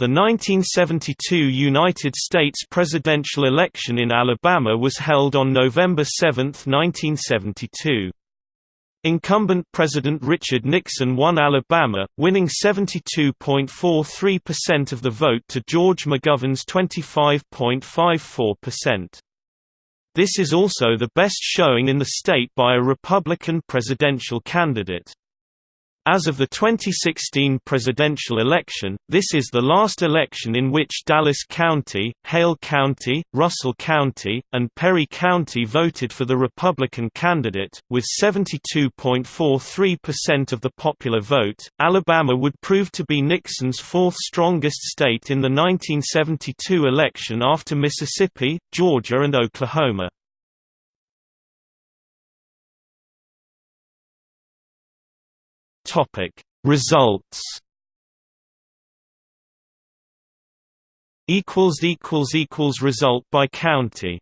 The 1972 United States presidential election in Alabama was held on November 7, 1972. Incumbent President Richard Nixon won Alabama, winning 72.43% of the vote to George McGovern's 25.54%. This is also the best showing in the state by a Republican presidential candidate. As of the 2016 presidential election, this is the last election in which Dallas County, Hale County, Russell County, and Perry County voted for the Republican candidate. With 72.43% of the popular vote, Alabama would prove to be Nixon's fourth strongest state in the 1972 election after Mississippi, Georgia, and Oklahoma. Topic Results. Equals equals equals result by county